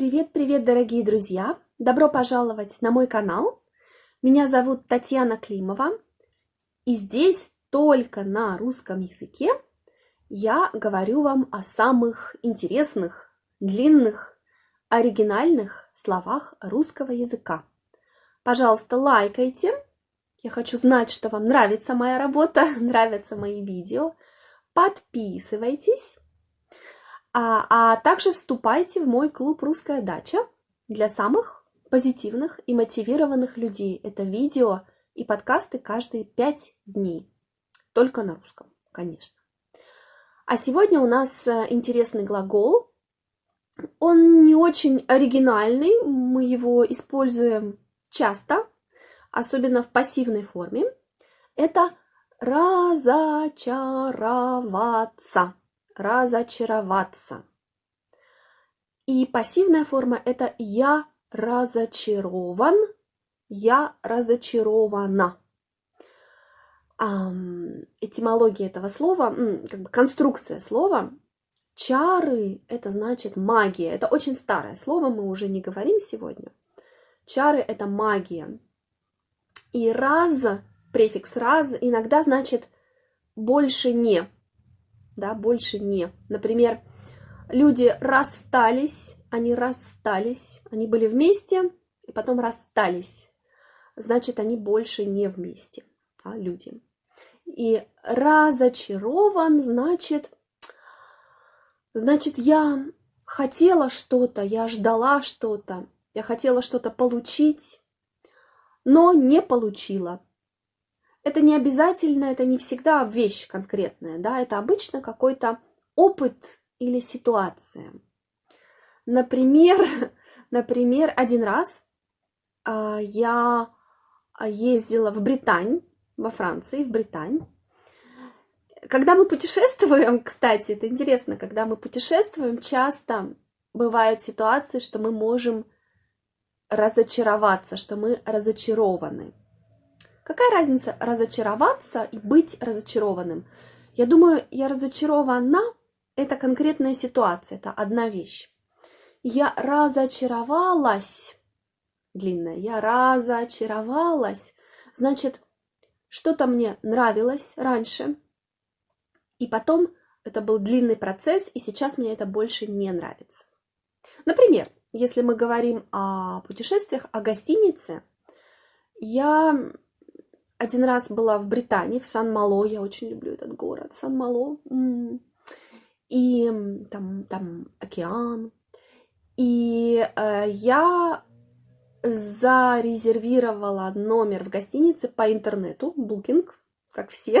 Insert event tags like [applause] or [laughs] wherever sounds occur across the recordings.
Привет-привет, дорогие друзья! Добро пожаловать на мой канал. Меня зовут Татьяна Климова. И здесь только на русском языке я говорю вам о самых интересных, длинных, оригинальных словах русского языка. Пожалуйста, лайкайте. Я хочу знать, что вам нравится моя работа, [laughs] нравятся мои видео. Подписывайтесь а, а также вступайте в мой клуб «Русская дача» для самых позитивных и мотивированных людей. Это видео и подкасты каждые пять дней. Только на русском, конечно. А сегодня у нас э, интересный глагол. Он не очень оригинальный, мы его используем часто, особенно в пассивной форме. Это разочароваться разочароваться. И пассивная форма это я разочарован, я разочарована. Этимология этого слова, как бы конструкция слова, чары это значит магия. Это очень старое слово, мы уже не говорим сегодня. Чары это магия. И раз, префикс раз иногда значит больше не да, больше не. Например, люди расстались, они расстались, они были вместе и потом расстались. Значит, они больше не вместе, да, люди. И разочарован, значит, значит, я хотела что-то, я ждала что-то, я хотела что-то получить, но не получила это не обязательно, это не всегда вещь конкретная, да, это обычно какой-то опыт или ситуация. Например, [laughs] например, один раз э, я ездила в Британь, во Франции, в Британь. Когда мы путешествуем, [laughs] кстати, это интересно, когда мы путешествуем, часто бывают ситуации, что мы можем разочароваться, что мы разочарованы. Какая разница разочароваться и быть разочарованным? Я думаю, я разочарована – это конкретная ситуация, это одна вещь. Я разочаровалась, длинная, я разочаровалась, значит, что-то мне нравилось раньше, и потом это был длинный процесс, и сейчас мне это больше не нравится. Например, если мы говорим о путешествиях, о гостинице, я один раз была в Британии, в Сан-Мало, я очень люблю этот город, Сан-Мало. И там, там океан. И э, я зарезервировала номер в гостинице по интернету, Booking, как все.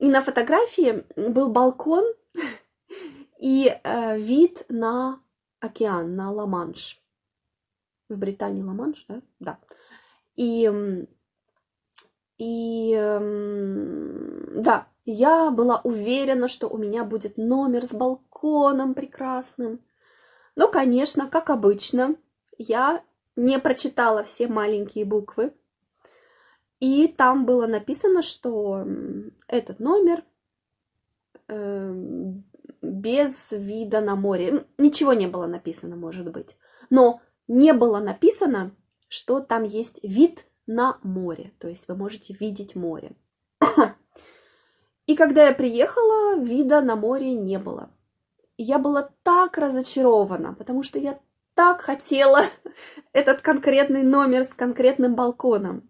И на фотографии был балкон и э, вид на океан, на Ла-Манш. В Британии Ла-Манш, да? Да. И и да, я была уверена, что у меня будет номер с балконом прекрасным. Но, конечно, как обычно, я не прочитала все маленькие буквы. И там было написано, что этот номер э, без вида на море. Ничего не было написано, может быть. Но не было написано, что там есть вид на море, то есть вы можете видеть море. [coughs] И когда я приехала, вида на море не было. И я была так разочарована, потому что я так хотела [laughs] этот конкретный номер с конкретным балконом.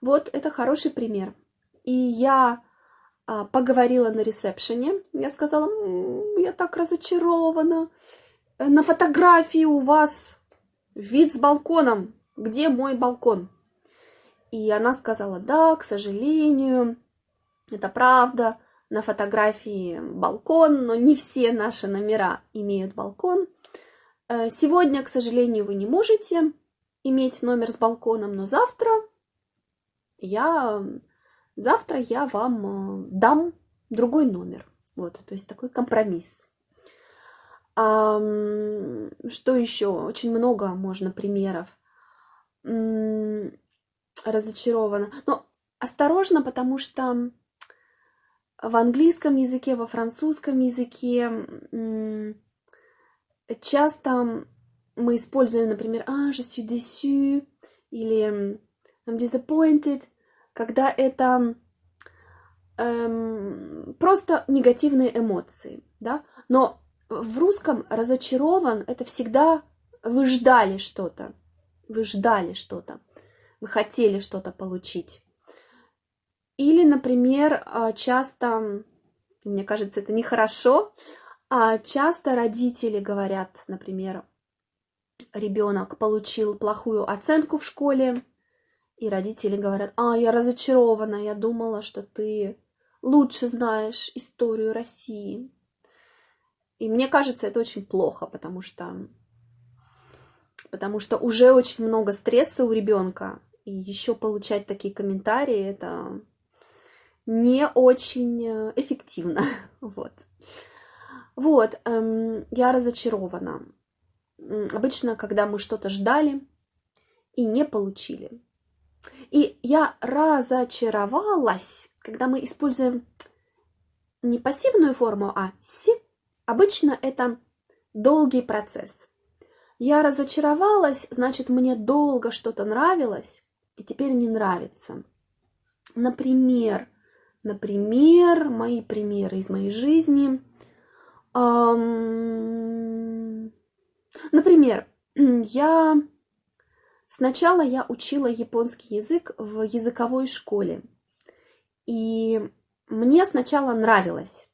Вот это хороший пример. И я а, поговорила на ресепшене. Я сказала, я так разочарована. На фотографии у вас вид с балконом. Где мой балкон? И она сказала, да, к сожалению, это правда, на фотографии балкон, но не все наши номера имеют балкон. Э, сегодня, к сожалению, вы не можете иметь номер с балконом, но завтра я, завтра я вам э, дам другой номер. Вот, то есть такой компромисс. А, что еще? Очень много можно примеров разочарована. Но осторожно, потому что в английском языке, во французском языке часто мы используем, например, «а, je suis déçu» или «I'm disappointed», когда это эм, просто негативные эмоции, да, но в русском разочарован это всегда вы ждали что-то, вы ждали что-то, вы хотели что-то получить. Или, например, а, часто, мне кажется, это нехорошо, а часто родители говорят, например, ребенок получил плохую оценку в школе, и родители говорят, а, я разочарована, я думала, что ты лучше знаешь историю России. И мне кажется, это очень плохо, потому что, потому что уже очень много стресса у ребенка, и еще получать такие комментарии, это не очень э, эффективно. [laughs] Вот. Вот, эм, я разочарована. Обычно, когда мы что-то ждали и не получили. И я разочаровалась, когда мы используем не пассивную форму, а си. Обычно это долгий процесс. Я разочаровалась, значит, мне долго что-то нравилось, и теперь не нравится. Например, например, мои примеры из моей жизни. Например, я Сначала я учила японский язык в языковой школе. И мне сначала нравилось.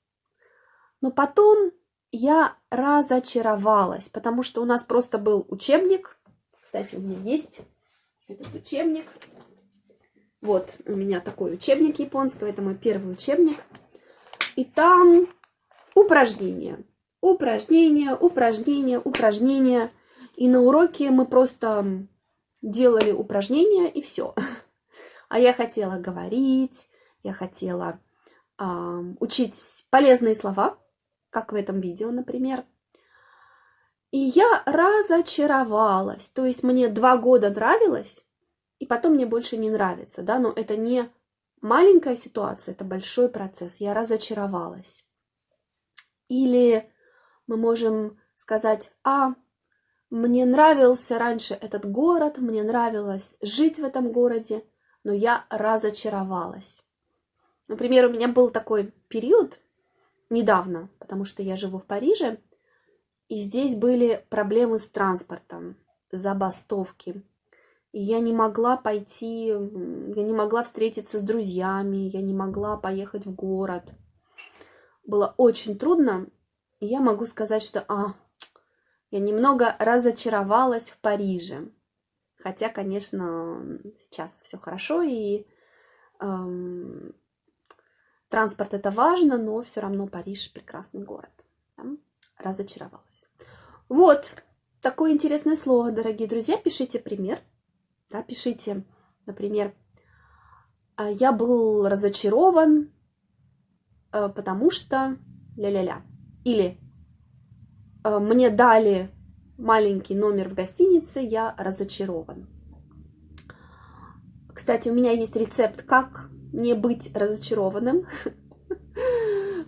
Но потом я разочаровалась, потому что у нас просто был учебник. Кстати, у меня есть этот учебник. Вот у меня такой учебник японского. Это мой первый учебник. И там упражнения. Упражнения, упражнения, упражнения. И на уроке мы просто делали упражнения и все. А я хотела говорить, я хотела э, учить полезные слова, как в этом видео, например. И я разочаровалась. То есть мне два года нравилось, и потом мне больше не нравится, да, но это не маленькая ситуация, это большой процесс. Я разочаровалась. Или мы можем сказать, а, мне нравился раньше этот город, мне нравилось жить в этом городе, но я разочаровалась. Например, у меня был такой период недавно, потому что я живу в Париже, и здесь были проблемы с транспортом, забастовки. И я не могла пойти, я не могла встретиться с друзьями, я не могла поехать в город. Было очень трудно, и я могу сказать, что, а, я немного разочаровалась в Париже. Хотя, конечно, сейчас все хорошо, и эм, транспорт это важно, но все равно Париж прекрасный город. Да? Разочаровалась. Вот такое интересное слово, дорогие друзья. Пишите пример. Да, пишите, например, «А я был разочарован, э, потому что ля-ля-ля. Или Э, мне дали маленький номер в гостинице, я разочарован. Кстати, у меня есть рецепт, как не быть разочарованным. [laughs]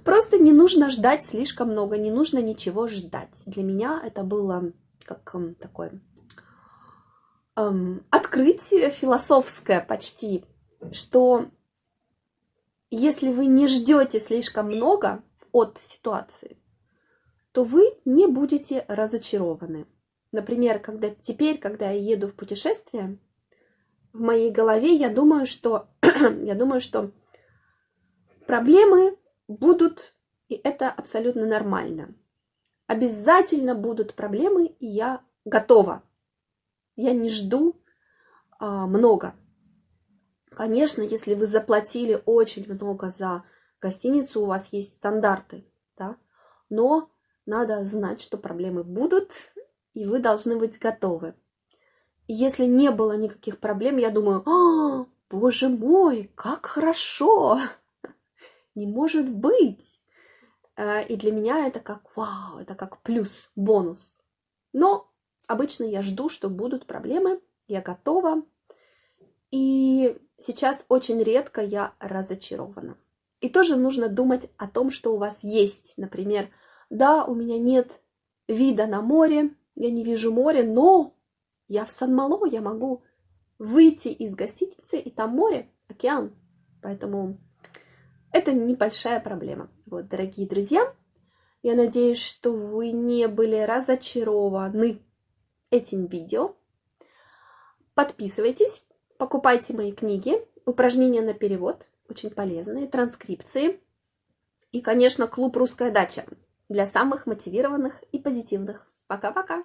Просто не нужно ждать слишком много, не нужно ничего ждать. Для меня это было как эм, такое эм, открытие философское почти, что если вы не ждете слишком много от ситуации, то вы не будете разочарованы. Например, когда теперь, когда я еду в путешествие, в моей голове я думаю, что [clears throat] я думаю, что проблемы будут, и это абсолютно нормально. Обязательно будут проблемы, и я готова. Я не жду а, много. Конечно, если вы заплатили очень много за гостиницу, у вас есть стандарты, да, но надо знать, что проблемы будут, и вы должны быть готовы. И если не было никаких проблем, я думаю, а, боже мой, как хорошо! Не может быть! Э, и для меня это как вау, это как плюс, бонус. Но обычно я жду, что будут проблемы, я готова. И сейчас очень редко я разочарована. И тоже нужно думать о том, что у вас есть. Например, да, у меня нет вида на море, я не вижу моря, но я в Сан-Мало, я могу выйти из гостиницы, и там море, океан. Поэтому это небольшая проблема. Вот, дорогие друзья, я надеюсь, что вы не были разочарованы этим видео. Подписывайтесь, покупайте мои книги, упражнения на перевод, очень полезные, транскрипции. И, конечно, клуб «Русская дача» для самых мотивированных и позитивных. Пока-пока!